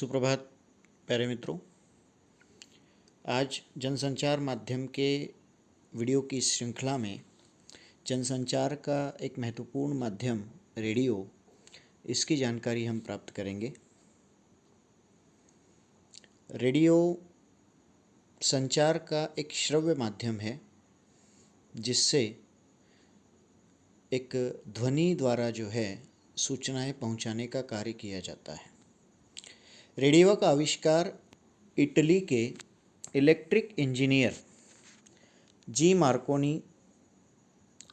सुप्रभात, प्यारे मित्रों। आज जनसंचार माध्यम के वीडियो की श्रृंखला में जनसंचार का एक महत्वपूर्ण माध्यम, रेडियो, इसकी जानकारी हम प्राप्त करेंगे। रेडियो संचार का एक श्रव्य माध्यम है, जिससे एक ध्वनि द्वारा जो है सूचनाएँ पहुँचाने का कार्य किया जाता है। रेडियो का आविष्कार इटली के इलेक्ट्रिक इंजीनियर जी मार्कोनी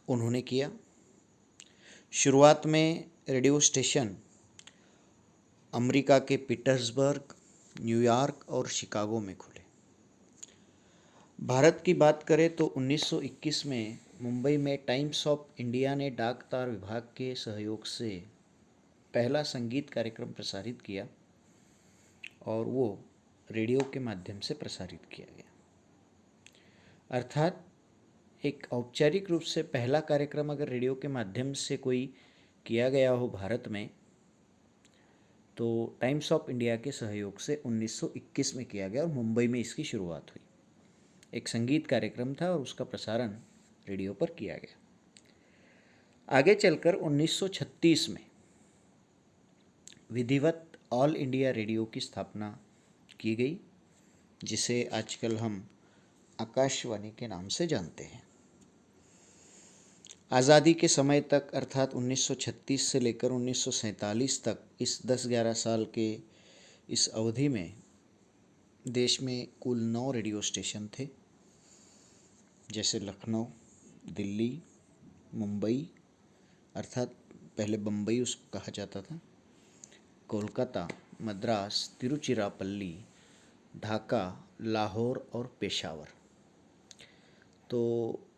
उन्होंने किया। शुरुआत में रेडियो स्टेशन अमेरिका के पीटर्सबर्ग न्यूयॉर्क और शिकागो में खुले। भारत की बात करें तो 1921 में मुंबई में टाइम्स ऑफ़ इंडिया ने डाक तार विभाग के सहयोग से पहला संगीत कार्यक्रम प्रसारित किया। और वो रेडियो के माध्यम से प्रसारित किया गया। अर्थात एक औपचारिक रूप से पहला कार्यक्रम अगर रेडियो के माध्यम से कोई किया गया हो भारत में तो टाइम्स ऑफ़ इंडिया के सहयोग से 1921 में किया गया और मुंबई में इसकी शुरुआत हुई। एक संगीत कार्यक्रम था और उसका प्रसारण रेडियो पर किया गया। आगे चलकर 1936 में विधिवत ऑल इंडिया रेडियो की स्थापना की गई, जिसे आजकल हम आकाशवाणी के नाम से जानते हैं। आज़ादी के समय तक, अर्थात 1936 से लेकर 1947 तक, इस 10-11 साल के इस अवधि में देश में कुल नौ रेडियो स्टेशन थे, जैसे लखनऊ, दिल्ली, मुंबई, अर्थात पहले बम्बई उसको कहा जाता था। कोलकाता, मद्रास, तिरुचिरापल्ली, ढाका, लाहौर और पेशावर। तो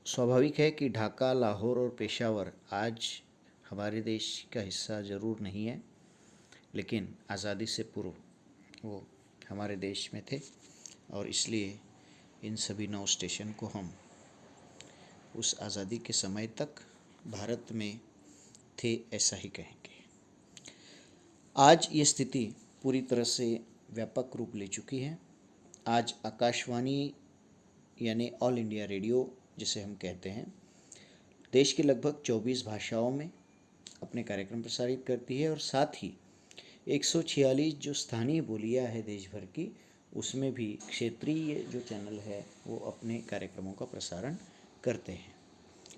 स्वाभाविक है कि ढाका, लाहौर और पेशावर आज हमारे देश का हिस्सा ज़रूर नहीं है, लेकिन आज़ादी से पूर्व वो हमारे देश में थे और इसलिए इन सभी नौ स्टेशन को हम उस आज़ादी के समय तक भारत में थे ऐसा ही कहेंगे। आज ये स्थिति पूरी तरह से व्यापक रूप ले चुकी है। आज आकाशवाणी, यानी ऑल इंडिया रेडियो जिसे हम कहते हैं, देश के लगभग 24 भाषाओं में अपने कार्यक्रम प्रसारित करती है और साथ ही एक सौ छियालीस जो स्थानीय बोलियाँ है देश भर की, उसमें भी क्षेत्रीय जो चैनल है, वो अपने कार्यक्रमों का प्रसारण करते हैं।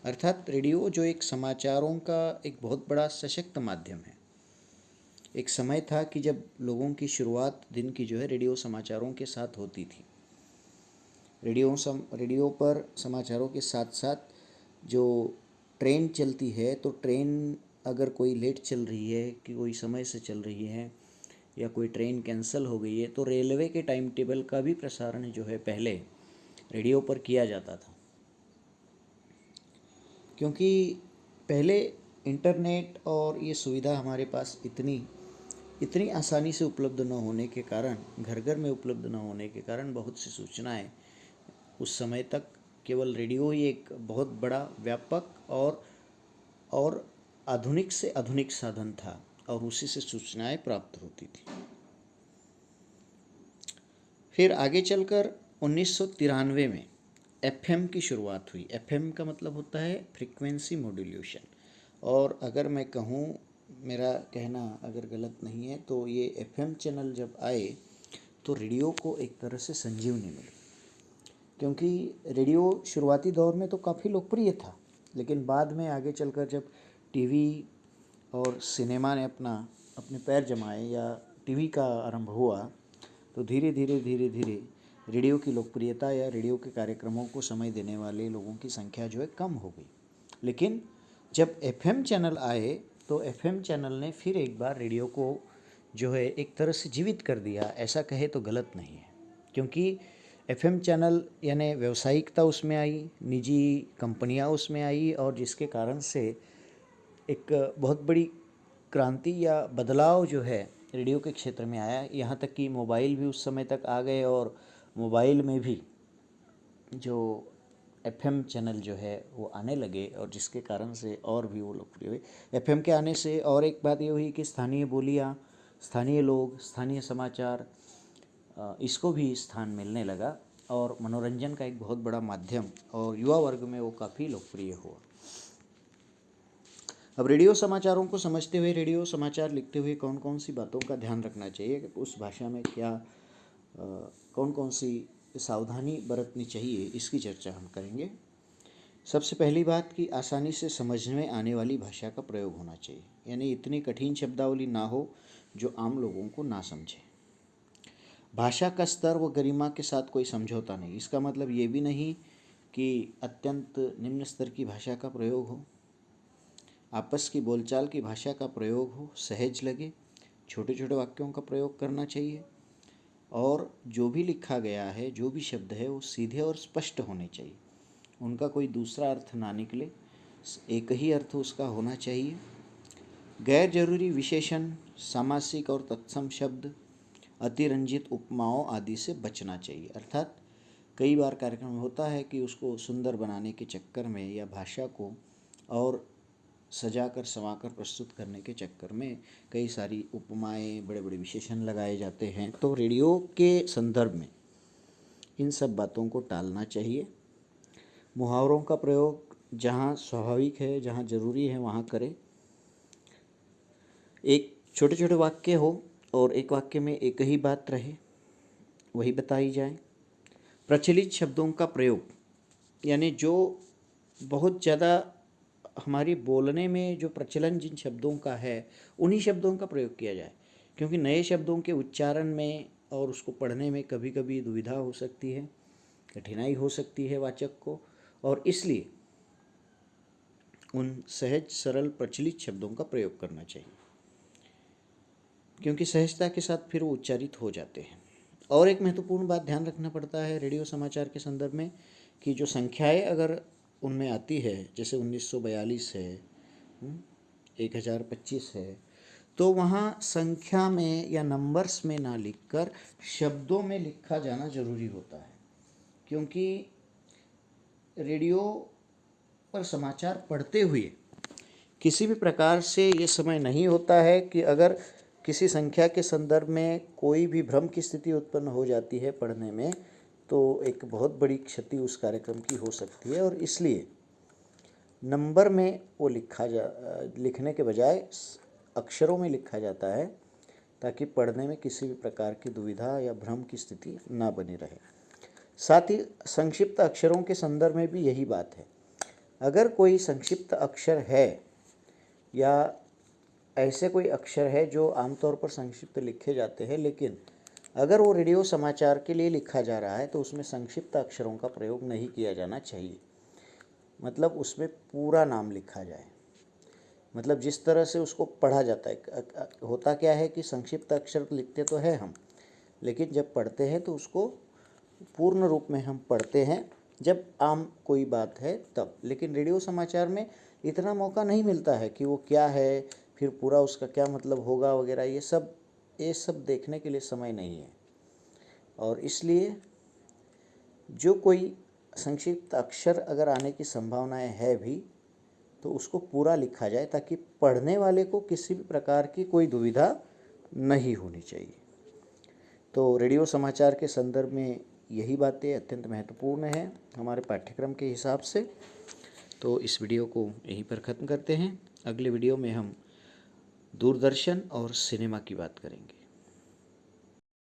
अर्थात रेडियो जो एक समाचारों का एक बहुत बड़ा सशक्त माध्यम है एक समय था कि जब लोगों की शुरुआत दिन की जो है रेडियो समाचारों के साथ होती थी। रेडियो सम, रेडियो पर समाचारों के साथ साथ जो ट्रेन चलती है तो ट्रेन अगर कोई लेट चल रही है, कि कोई समय से चल रही है, या कोई ट्रेन कैंसिल हो गई है तो रेलवे के टाइम टेबल का भी प्रसारण जो है पहले रेडियो पर किया जाता था। क्योंकि पहले इंटरनेट और ये सुविधा हमारे पास इतनी इतनी आसानी से उपलब्ध न होने के कारण घर घर में उपलब्ध न होने के कारण बहुत सी सूचनाएँ उस समय तक केवल रेडियो ही एक बहुत बड़ा, व्यापक और और आधुनिक से आधुनिक साधन था और उसी से सूचनाएँ प्राप्त होती थी। फिर आगे चलकर उन्नीस सौ तिरानवे में एफएम की शुरुआत हुई। एफएम का मतलब होता है फ्रीक्वेंसी मॉड्यूलेशन। और अगर मैं कहूँ मेरा कहना अगर गलत नहीं है तो ये एफएम चैनल जब आए तो रेडियो को एक तरह से संजीवनी मिली। क्योंकि रेडियो शुरुआती दौर में तो काफ़ी लोकप्रिय था, लेकिन बाद में आगे चलकर जब टीवी और सिनेमा ने अपना, अपने पैर जमाए या टीवी का आरंभ हुआ तो धीरे धीरे धीरे धीरे रेडियो की लोकप्रियता या रेडियो के कार्यक्रमों को समय देने वाले लोगों की संख्या जो है कम हो गई। लेकिन जब एफएम चैनल आए तो एफएम चैनल ने फिर एक बार रेडियो को जो है एक तरह से जीवित कर दिया, ऐसा कहे तो गलत नहीं है। क्योंकि एफएम चैनल यानी व्यवसायिकता उसमें आई, निजी कंपनियाँ उसमें आई और जिसके कारण से एक बहुत बड़ी क्रांति या बदलाव जो है रेडियो के क्षेत्र में आया। यहाँ तक कि मोबाइल भी उस समय तक आ गए और मोबाइल में भी जो एफएम चैनल जो है वो आने लगे और जिसके कारण से और भी वो लोकप्रिय हुए। एफएम के आने से और एक बात ये हुई कि स्थानीय बोलियाँ स्थानीय लोग स्थानीय समाचार इसको भी स्थान मिलने लगा और मनोरंजन का एक बहुत बड़ा माध्यम और युवा वर्ग में वो काफ़ी लोकप्रिय हुआ। अब रेडियो समाचारों को समझते हुए रेडियो समाचार लिखते हुए कौन कौन सी बातों का ध्यान रखना चाहिए? उस भाषा में क्या आ, कौन कौन सी सावधानी बरतनी चाहिए, इसकी चर्चा हम करेंगे। सबसे पहली बात कि आसानी से समझ में आने वाली भाषा का प्रयोग होना चाहिए, यानी इतनी कठिन शब्दावली ना हो जो आम लोगों को ना समझे। भाषा का स्तर व गरिमा के साथ कोई समझौता नहीं, इसका मतलब ये भी नहीं कि अत्यंत निम्न स्तर की भाषा का प्रयोग हो। आपस की बोलचाल की भाषा का प्रयोग हो, सहज लगे छोटे छोटे वाक्यों का प्रयोग करना चाहिए। और जो भी लिखा गया है, जो भी शब्द है, वो सीधे और स्पष्ट होने चाहिए। उनका कोई दूसरा अर्थ ना निकले। एक ही अर्थ उसका होना चाहिए। गैर ज़रूरी विशेषण, सामासिक और तत्सम शब्द, अतिरंजित उपमाओं आदि से बचना चाहिए। अर्थात कई बार कार्यक्रम होता है कि उसको सुंदर बनाने के चक्कर में या भाषा को और सजाकर संवाकर प्रस्तुत करने के चक्कर में कई सारी उपमाएँ बड़े बड़े विशेषण लगाए जाते हैं। तो रेडियो के संदर्भ में इन सब बातों को टालना चाहिए। मुहावरों का प्रयोग जहाँ स्वाभाविक है, जहाँ ज़रूरी है, वहाँ करें। एक छोटे छोटे वाक्य हो और एक वाक्य में एक ही बात रहे, वही बताई जाए। प्रचलित शब्दों का प्रयोग, यानी जो बहुत ज़्यादा हमारी बोलने में जो प्रचलन जिन शब्दों का है, उन्हीं शब्दों का प्रयोग किया जाए। क्योंकि नए शब्दों के उच्चारण में और उसको पढ़ने में कभी कभी दुविधा हो सकती है, कठिनाई हो सकती है वाचक को, और इसलिए उन सहज, सरल, प्रचलित शब्दों का प्रयोग करना चाहिए। क्योंकि सहजता के साथ फिर वो उच्चारित हो जाते हैं। और एक महत्वपूर्ण बात ध्यान रखना पड़ता है रेडियो समाचार के संदर्भ में कि जो संख्याएँ अगर उनमें आती है जैसे 1942 है हम्म, एक हज़ार पच्चीस है तो वहाँ संख्या में या नंबर्स में ना लिखकर शब्दों में लिखा जाना ज़रूरी होता है क्योंकि रेडियो पर समाचार पढ़ते हुए किसी भी प्रकार से ये समय नहीं होता है कि अगर किसी संख्या के संदर्भ में कोई भी भ्रम की स्थिति उत्पन्न हो जाती है पढ़ने में तो एक बहुत बड़ी क्षति उस कार्यक्रम की हो सकती है और इसलिए नंबर में वो लिखा जा, लिखने के बजाय अक्षरों में लिखा जाता है ताकि पढ़ने में किसी भी प्रकार की दुविधा या भ्रम की स्थिति ना बनी रहे। साथ ही संक्षिप्त अक्षरों के संदर्भ में भी यही बात है। अगर कोई संक्षिप्त अक्षर है या ऐसे कोई अक्षर है जो आमतौर पर संक्षिप्त लिखे जाते हैं लेकिन अगर वो रेडियो समाचार के लिए लिखा जा रहा है तो उसमें संक्षिप्त अक्षरों का प्रयोग नहीं किया जाना चाहिए। मतलब उसमें पूरा नाम लिखा जाए। मतलब जिस तरह से उसको पढ़ा जाता है होता क्या है कि संक्षिप्त अक्षर लिखते तो है हम, लेकिन जब पढ़ते हैं तो उसको पूर्ण रूप में हम पढ़ते हैं। जब आम कोई बात है, तब। लेकिन रेडियो समाचार में इतना मौका नहीं मिलता है कि वो क्या है, फिर पूरा उसका क्या मतलब होगा वगैरह, ये सब ये सब देखने के लिए समय नहीं है। और इसलिए जो कोई संक्षिप्त अक्षर अगर आने की संभावनाएँ है भी तो उसको पूरा लिखा जाए ताकि पढ़ने वाले को किसी भी प्रकार की कोई दुविधा नहीं होनी चाहिए। तो रेडियो समाचार के संदर्भ में यही बातें अत्यंत महत्वपूर्ण हैं हमारे पाठ्यक्रम के हिसाब से। तो इस वीडियो को यहीं पर ख़त्म करते हैं। अगले वीडियो में हम दूरदर्शन और सिनेमा की बात करेंगे।